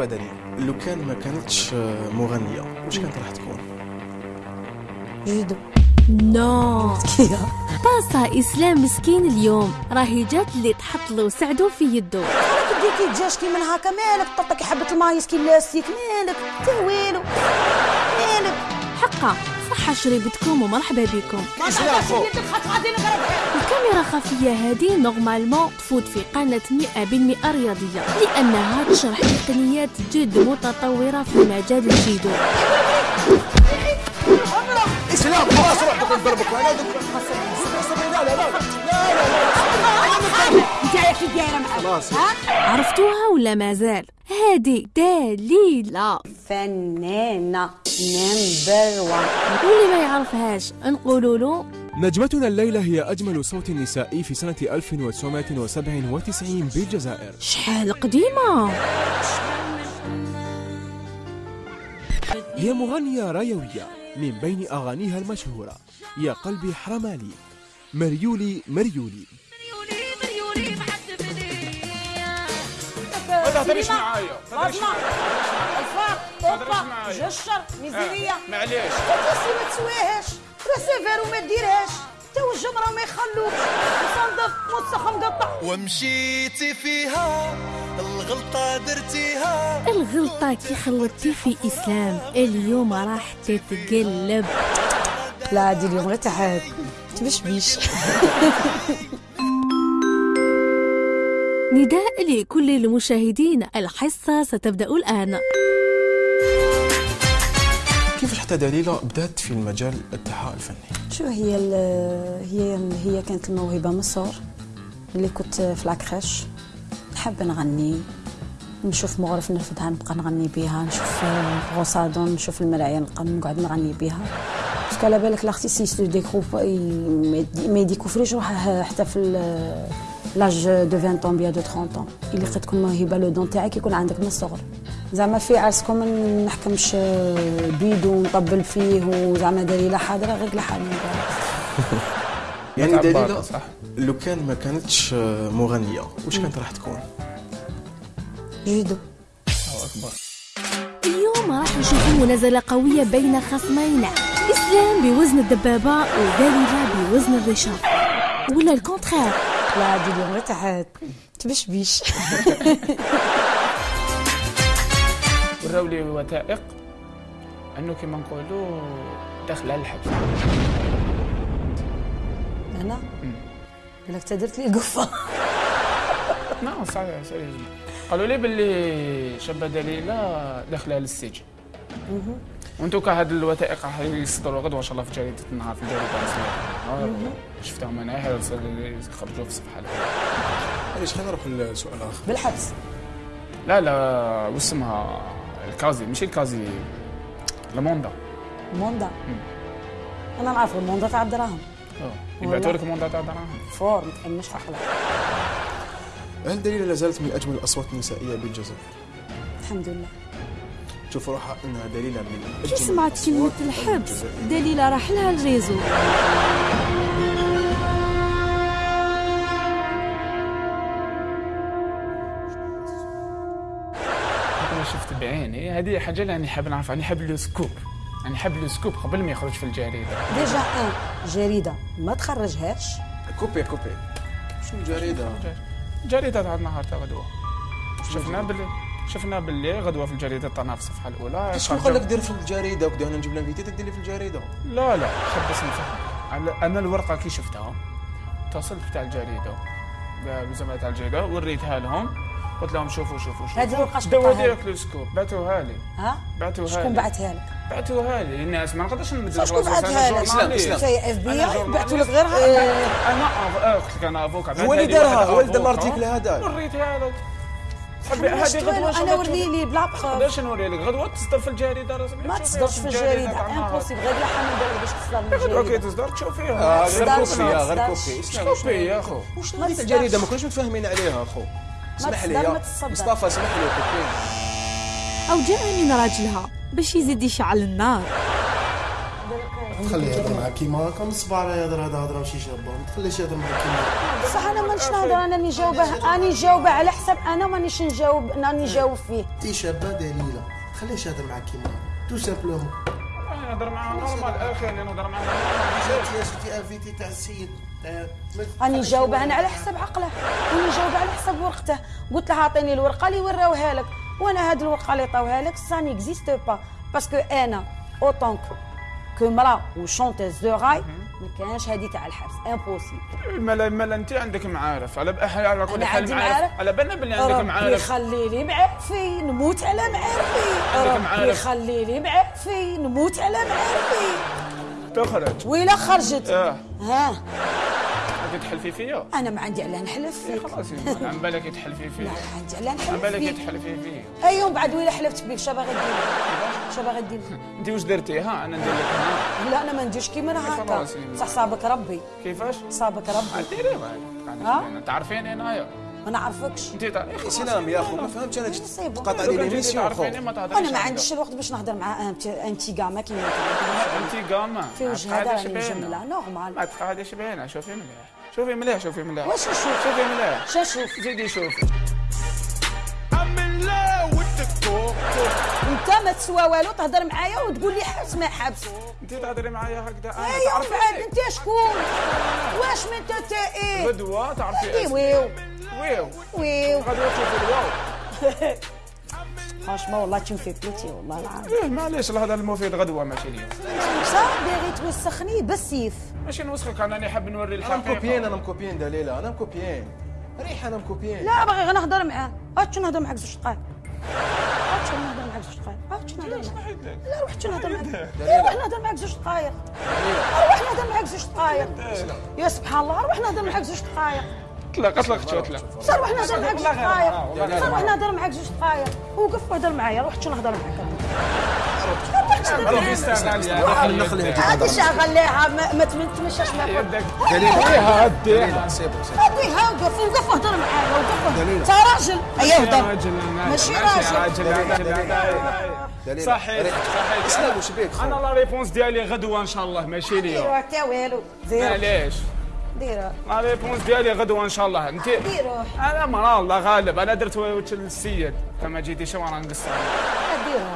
بدني لو كان ما كانتش مغنية. واش كانت راح تكون؟ جودو نو. مسكينة طاسة إسلام مسكين اليوم. راهي جات اللي تحط له وسعدو في يدو كي تجاش كي من هكا مالك طرطك حبة المايس كي لاستيك مالك. تهويلو. حقا صحة شريبتكم ومرحبا بكم ما الكاميرا خفية هذه نورمالمون تفوت في قناة 100% رياضية لأنها تشرح تقنيات جد متطورة في مجال الجيدو اسلام خلاص روح تقول ضربك أنا لا لا لا انت كي دايره معاك خلاص عرفتوها ولا مازال هذه دليلة. فنانة نمبر وان واللي ما يعرفهاش نقولوا له نجمتنا الليلة هي أجمل صوت نسائي في سنة 1997 بالجزائر. شحال قديمة. هي مغنية رايوية من بين أغانيها المشهورة. يا قلبي حرمالي مريولي مريولي. تهضريش معايا فاطمة الفاق تهضريش اوبا معايا. جشر ميزيرية معليش. تتوسي ما تسويهاش راه وما ديرهاش. تا الجمرة ما يخلوك الفندق متسخ مقطع. ومشيتي فيها الغلطة درتيها. الغلطة كي خلطتي في إسلام اليوم راح تتقلب. لا عادي اليوم غير تحت تبش بيش. نداء لكل المشاهدين الحصة ستبدأ الآن. كيفاش حتى دليله بدات في المجال التحاء الفني؟ شو هي ال- هي هي كانت الموهبة من الصغر اللي كنت في العكريش نحب نغني نشوف مغرف نرفدها نبقى نغني بها نشوف غوصادون نشوف المرايا نبقى نقعد نغني بها parce que على بالك tu découvres ما يديكوفريش روحه حتى في l'âge de 20 ans bien de 30 ans اللي قد تكون موهبه le don تاعك يكون عندك من الصغر زعما في عرسكم ما نحكمش بيدو ونطبل فيه وزعما دليله حاضره غير لحالي يعني دليله صح. لو كان ما كانتش مغنية واش كانت راح تكون؟ جودو الله أكبر. اليوم راح نشوفوا منازلة قوية بين خصمين. إسلام بوزن الدبابة ودليلة بوزن الرشاق. ولا الكونتخير لا عادي اليوم غير تحت تبش بيش وراو لي وثائق أنه كما نقولوا داخل على الحبس. أنا؟ قال لك تدرت لي قفة. نعم صحيح سيريوز قالوا لي باللي شابة دليلة داخله للسجن وانتو كهاد الوثائق راح يصدروا غدوه ان شاء الله في جريده النهار في الجريده الرسميه شفتهم أنا هي خرجوا في الصفحه. معليش خلينا نروح للسؤال الآخر؟ بالحبس لا لا واسمها الكازي مش الكازي الموندا موندا؟ أنا نعرف الموندا تاع الدراهم يبعثوا لك موندا تاع دراهم فور ما تحمش عقلك هل دليله لا زالت من أجمل الأصوات النسائية بالجزائر؟ الحمد لله. تشوف روحها إنها دليله من كي سمعت كلمة الحبس. دليلة راح لها الريزو أنا شفت بعيني. هذه حاجة اللي راني حاب نعرف. راني حاب le scoop. راني حاب le scoop قبل ما يخرج في الجريدة. déjà أن. جريدة. ما تخرجهاش؟ copie copie. شنو جريدة؟ جريدة. تاع النهار تاع غدوه شفنا باللي شفنا باللي غدوة في الجريدة تاعنا في الصفحة الأولى. شنو قال لك دير في الجريدة وكذا أنا نجيب لها فيديو دير لي في الجريدة. لا لا نفهم على- أنا الورقة كي شفتها اتصلت بتاع الجريدة بزعما تاع الجريدة وريتها لهم. قلت لهم شوفوا شوفوا شوفوا. هذه شكون داو بعثها هذيك le scoop بعثوها لي. ها؟ بعثوها شكون لي. بعثها لك؟ بعثوها لي. الناس ما نقدرش نمد شكون بعثها لك؟ إسلام. t'es FBI؟ بعثوا لك journaliste. غير أنا آه، قلت لك أنا avocat هو اللي دارها؟ هو اللي دار ال article هذا. وريتها لك. هذه غدوة؟ أنا ورني لي بلا ma preuve نقدرش نوري لك؟ غدوة تصدر في الجريدة رسميا ما تصدرش في الجريدة impossible من بالك باش تصدر غدوه كي الجريدة. تصدر تشوفيها. غير ما يا غير إسلام، شوفي يا أخو. ما تصدرش. الجريده ما كناش متفاهمين عليها أخو. اسمح لي تصدر، ما يا تصدر. مصطفى اسمح لي copie أو جاء من راجلها باش يزيد يشعل النار. تخليه يهضر معاك كيما هكا من الصباح راه يهضر هذا هضرة ماشي شابه ما تخليش يهضر معاك كيما. بصح أنا مانيش نهضر أنا نجاوبه أنا نجاوبه على حسب أنا مانيش نجاوب أنا نجاوب فيه. انت شابة دليلة. تخليش يهضر معاك كيما. هكا tout simplement نهضر معاه normal أخي اللي نهضر معاه جاتي جاتي invité تاع السيد راني نجاوبه أنا على حسب عقله. راني نجاوبه على حسب ورقته. قلت له أعطيني الورقة اللي وراوها لك. وأنا هاد الورقة اللي عطاوها لك ça n'existe pas parce que أنا en tant que مرا و chanteuse de raï ما كانش هادي تاع الحبس. impossible مالا مالا انت عندك معارف. على بأ- على كل حال معارف. على بالنا باللي عندك معارف. يخلي لي معارفي نموت على معارفي. يخلي لي معارفي نموت على معارفي تخرج. ويلا خرجت. آه. ها. انت تحلفي فيا؟ أنا ما عندي علاه نحلف فيك. خلاص عم بالك تحلفي فيا لا عندي علاه عم نحلف بالك فيك. تحلفي فيا اي يوم بعد ويلا حلفت بيك؟ شا باغي دير شا باغي دير أنت واش درتي ها أنا ندير لك لا أنا ما نديرش كيما أنا هكا. صح صابك ربي. كيفاش؟ صابك ربي. ديري ها؟ تعرفيني انايا ما نعرفكش. أنت تعرفي سلام يا أخو ما فهمتش أنا. تقاطع لي l'émission تعرفيني خو ما تهضريش أنا ما. عنديش الوقت باش نهضر مع انت انت كاع ما كيما انت قامة. في وجه هذا راني مجمله ما normal تقعديش باينه شوفي مليح. شوفي مليح شوفي مليح. واش نشوف شوفي مليح. شا نشوف زيدي شوفي انت ما تسوى والو تهضر معايا وتقول لي حبس ما حبس. انت تهضري معايا هكذا أنا ايوا بعد تعرفي أنت. شكون؟ واش من انت إيه؟ غدوة تعرفي إيه اسمي. ويو ويو ويو غدوة تشوفي الواو فرانشمون والله me fais بليتي والله العظيم إيه معليش الهضره المفيد غدوة ماشي اليوم. صا باغي توسخني بالسيف ماشي نوسخك أنا راني حاب نوري أنا مكوبيين الحقيقة أنا مكوبيين دليله أنا مكوبيين. ريح أنا مكوبيين. لا باغي غير نهضر معاه. هاتش نهضر معاك زوج دقائق هاتش نهضر معاك زوج دقائق هاتش نهضر معاك؟ لا روح نهضر معاك. لا روح نهضر معاك زوج دقائق روح نهضر معاك زوج دقائق يا سبحان الله روح نهضر معاك زوج دقائق اطلق اطلق شو اطلق صار روح نهضر معاك زوج دقائق والله صار روح نهضر معاك زوج دقائق وقف وهضر معايا روح شو نهضر معاك؟ هادي شغليها ما ما تمشاش دليله سيبو سيبو هاديها وقف وقف وهضر معايا وقف انت راجل. ايا هضر ماشي دليله صحيح. صحيح. أنا la réponse ديالي غدوة إن شاء الله. ماشي اليوم. ديروا حتى والو معليش. ديروا la réponse ديالي غدوه ان شاء الله انت ديروا أنا مرا الله غالب أنا درت وجه للسيد كما جيتي شو راه نقصر ديروا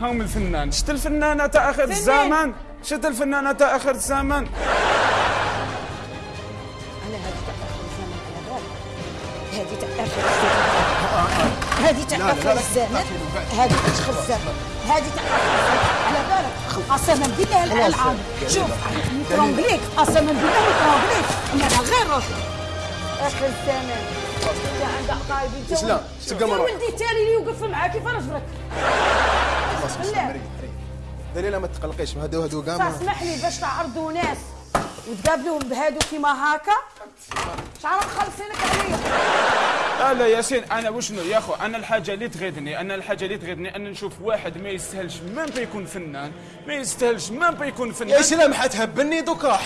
هم الفنان شت الفنانة تاع اخر الزمن شت الفنانة تاع اخر الزمن على هذه تاع اخر على بالك هذه تاع اخر الزمن هذه تاع اخر الزمن هذه تاع اخر بالك قسما بالله الالعاب شوف مترونجليك قسما بالله مترونجليك أنا غير روح آخر الزمن انت عندك قايد إنت اسلام، سقم يا روح. ولدي التالي اللي يوقف معاك كيف رجلك ريح دليله ما تقلقيش هادو هادو كاع اسمح لي باش تعرضوا ناس وتقابلوهم بهادو كيما هكا شعر مخلصينك عليا لا لا ياسين أنا وشنو يا أخو؟ أنا الحاجة اللي تغيظني أنا الحاجة اللي تغيظني أن نشوف واحد ما يستاهلش مام يكون فنان ما يستاهلش مام يكون يا فنان سلام حتهبني دوكا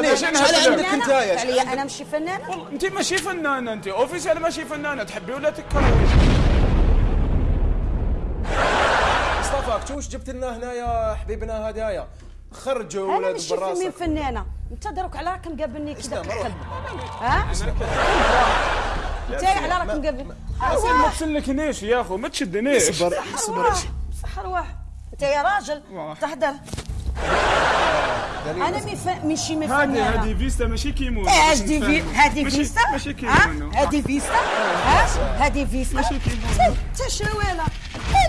ماشي شحال. عندك أنت يا أنا ماشي فنانه أنت ماشي فنانه أنت اوفيسيال ماشي فنانه تحبي ولا تكرهي؟ مصطفى كنت واش جبت لنا هنايا حبيبنا هدايا خرجوا أنا ماشي فنانة. أنت دروك على راك مقابلني كذا ها؟ انت على راك مقابل ياسين ما تسلكنيش يا أخو ما تشدنيش صبر ارواح صح ارواح أنت يا راجل واه. تهدر أنا مي ف... ماشي مي هذه فنانة. هذه فيستا ماشي كيمون إيه، هذه في هذه ماشي- فيستا؟ ماشي ها؟ كيمونو. هذه فيستا؟ ها؟ هذه فيستا؟ ماشي كيمونو. انت شواله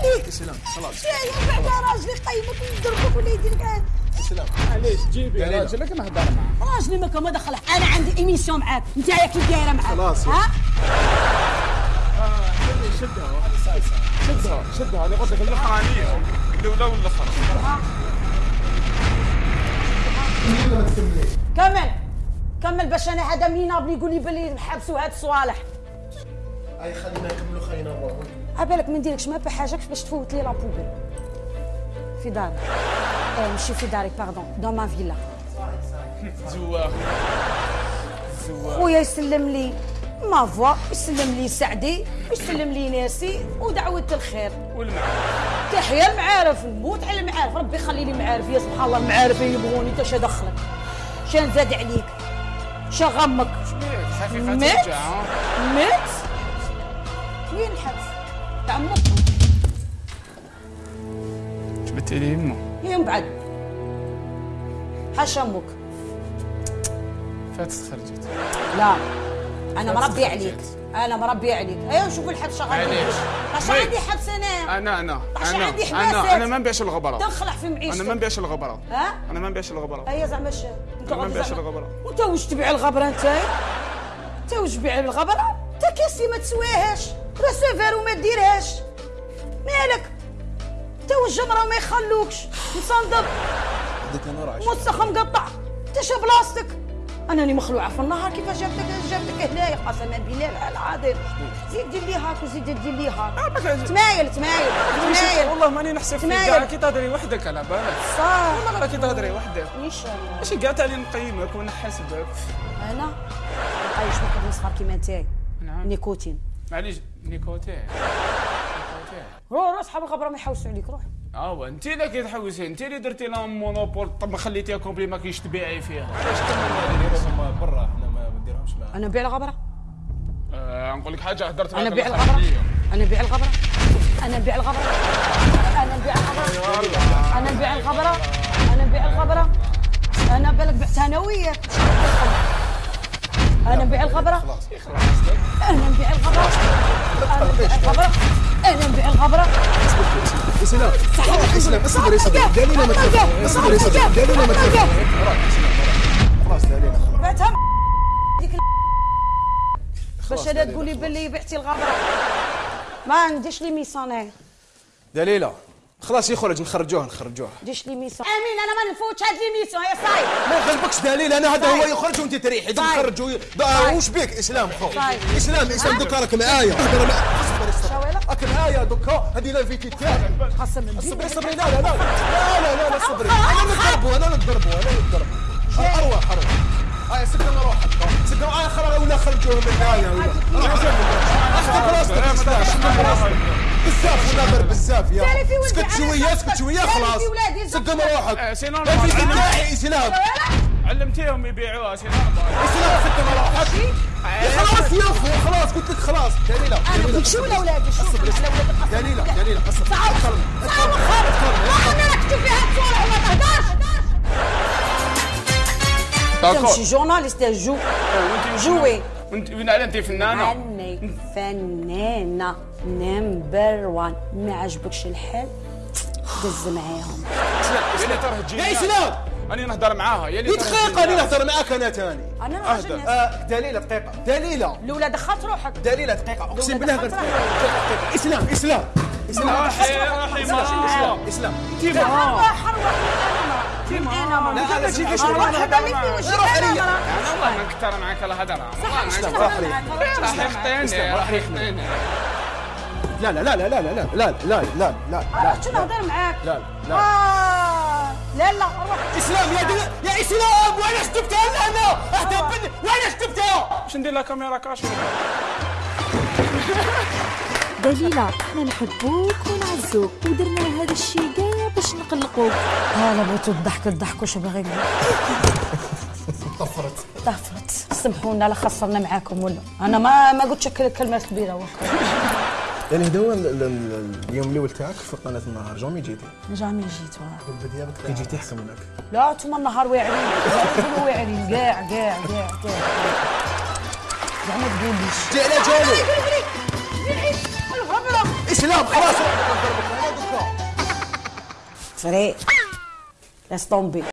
هذيك سلام خلاص. يا بعد راجلي قيمك ويضربك ولا يدير لك. سلام علاش جيبي. راجلك نهضر معاه راجلي ما كان ما دخله أنا عندي ايميسيون معاك. أنت يا كي دايره معاك. خلاص. ها؟ شدها شدها شدها أنا قلت لك الاخرانيه الاولى والاخرى كمل. كمل باش أنا هذا مينابل يقول لي بلي نحبسوا هاد الصوالح. أي خلينا نكملوا خلينا نروحوا عبالك ما نديركش ما بحاجه باش تفوت لي لابوبيل في داري آه ماشي في داري باردون دون ما فيلا زواق زواق خويا يسلم لي ما فوا يسلم لي سعدي يسلم لي ناسي ودعوة الخير والمعارف تحيا المعارف نموت على المعارف ربي يخلي لي معارف يا سبحان الله المعارف يبغوني انت شا دخلك شان زاد عليك شا غمك مات مات وين الحبس تاع أمك جبت لي أمه؟ هي من بعد حاشا أمك. فاتت خرجت. لا. أنا مربي عليك. أنا مربي عليك. ايوا شوف الحبس شغال معليش. اش مي. عندي حبس أنا أنا أنا. أنا عندي أنا. أنا. ما نبيعش الغبرة. تنخلع في معيشتك. أنا ما نبيعش الغبرة. ها؟ أنا ما نبيعش الغبرة. ايا زعما ش أنت ما نبيعش زعما- الغبرة. وانت واش تبيع الغبرة أنت؟ أنت واش تبيع الغبرة؟ أنت كاسي ما تسواهاش راسافير وما ديرهاش. مالك؟ انت والجمرة ما يخلوكش. مصندب هذيك أنا راه مسخ مقطع انت شا بلاصتك. أنا راني مخلوعة في النهار. كيفاش جابتك جابتك هنايا؟ قسما بالله العظيم. زيد دير لي هاك وزيد دير لي هاك. تمايل تمايل تمايل. والله ماني نحسب فيك. كاع كي تهضري وحدك على بالك. صح. والله راه كي تهضري وحدك. إن شاء الله. ماشي كاع تالي نقيمك ونحاسبك. أنا؟ عايش واحد مصغر كيما انت نعم. نيكوتين. معليش نيكوتين نيكوتين روح روح صحاب الغبره ما يحوسوا عليك روح آه انت اللي كتحوسي انت اللي درتي لها monopole طب ما خليتيها complet ما كاينش تبيعي فيها علاش نديرهم برا حنا ما نديرهمش معاهم أنا نبيع الغبره آه نقول لك حاجة هدرت أنا معاك نبيع الآخر الغبره. أنا نبيع الغبره أنا نبيع الغبره أنا نبيع الغبره أنا نبيع الغبره أنا نبيع الغبره أنا بالك بعتها أنا وياك أنا نبيع الغبره أنا نبيع الغبره أنا نبيع الغبره اسلام اسلام اصبر اصبر قالوا لنا ما تخافش اصبر اصبر قالوا لنا ما تخافش خلاص علينا بعتها ديك باش أنا تقولي باللي بعتي الغبره ما عنديش لي ميسونير. دليلة. خلاص يخرج نخرجوه نخرجوه ديش لي ميسون أمين أنا ما نفوتش هاد لي ميسون يا صايب ما يغلبكش دليل أنا هذا هو طيب. يخرج وأنت تريحي. طيب. وي- طيب. بقى وش بيك؟ إسلام خو. طيب. إسلام إسلام دوكا راك معايا؟ راك معايا دوكا. هذه لا فيك تاعي قسما صبري صبري لا لا لا. لا لا لا صبري. أنا نضربه أنا نضربه أنا نضربه أروح أروح هاي سكن روحك. سكن هاي خرج ولا خرجوه من هنايا ولا اخذ راسك بزاف ونمر بزاف يا يعني سكت شوية سكت شوية خلاص. سقم روحك. c'est normal علمتيهم يبيعوها c'est normal إسلام سقم روحك. خلاص يا اخو خلاص قلت لك خلاص. دليله أنا شو ولا شو؟ على ولادك دليله دليله أصبر. تعال تعال خرج أنا نكتب فيها الصورة وما تهدرش D'accord. Je suis journaliste, je joue. Jouer. Vous n'allez pas فنانة نمبر وان. ما عجبكش الحال؟ دز معاهم. يا اسلام راني نهضر معاها يا دقيقة راني نهضر معاك أنا ثاني أنا نهضر آه دليله دقيقة. دليله الأولى دخلت روحك. دليله دقيقة. أقسم بالله غير دقيقة إسلام إسلام. إسلام. إسلام. إسلام. انت حرام أنا ما لا لا شي أنا راح أنا. أنا والله ما نكتر معك الهضره والله ما اسلام نكتر راح عليا. راح يخطيني راح يخطيني لا لا لا لا لا لا لا لا لا لا رحت نهضر معاك لا لا آه لا لا روح إسلام يا دل... يا إسلام وين شتبتها أنا أهدى بني وين شتبتها باش ندير لها كاميرا كاشف دليلة إحنا نحبوك ونعزوك ودرنا هذا الشيء باش نقلقوك هلا بغيتو تضحك الضحك واش باغي طفرت. طفرت. سمحونا لا خسرنا معاكم ولا. أنا ما ما قلتش الكلمات كبيرة وكا يعني هذا هو ال- ال- اليوم الأول تاعك في قناة النهار جامي جيتي؟ جامي جيت واه. كي جيتي حكم لك. لا انتوما النهار واعرين. واعرين. كاع كاع كاع كاع كاع ما تقوليش. جي على جالو الغبره إسلام خلاص. let's La stompi.